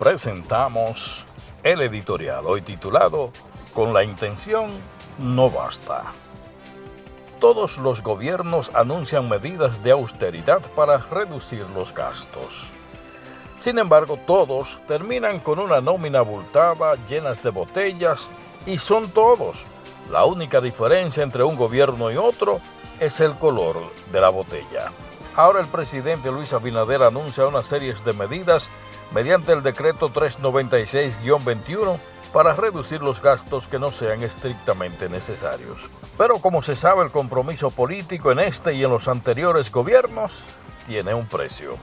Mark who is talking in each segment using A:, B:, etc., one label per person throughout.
A: presentamos el editorial hoy titulado Con la intención no basta. Todos los gobiernos anuncian medidas de austeridad para reducir los gastos. Sin embargo, todos terminan con una nómina abultada, llenas de botellas, y son todos. La única diferencia entre un gobierno y otro es el color de la botella. Ahora el presidente Luis Abinader anuncia una serie de medidas mediante el decreto 396-21 para reducir los gastos que no sean estrictamente necesarios. Pero como se sabe, el compromiso político en este y en los anteriores gobiernos tiene un precio.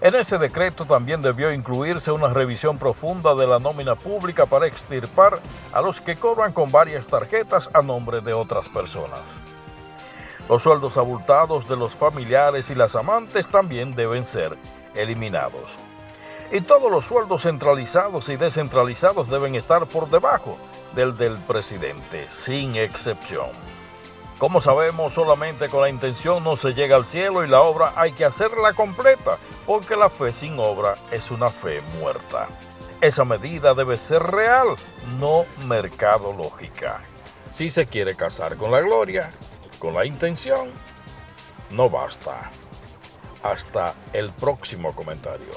A: En ese decreto también debió incluirse una revisión profunda de la nómina pública para extirpar a los que cobran con varias tarjetas a nombre de otras personas. Los sueldos abultados de los familiares y las amantes también deben ser eliminados. Y todos los sueldos centralizados y descentralizados deben estar por debajo del del presidente, sin excepción. Como sabemos, solamente con la intención no se llega al cielo y la obra hay que hacerla completa, porque la fe sin obra es una fe muerta. Esa medida debe ser real, no mercadológica. Si se quiere casar con la gloria, con la intención no basta. Hasta el próximo comentario.